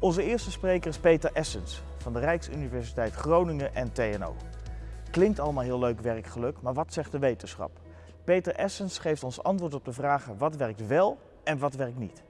Onze eerste spreker is Peter Essens van de Rijksuniversiteit Groningen en TNO. Klinkt allemaal heel leuk werkgeluk, maar wat zegt de wetenschap? Peter Essens geeft ons antwoord op de vragen wat werkt wel en wat werkt niet.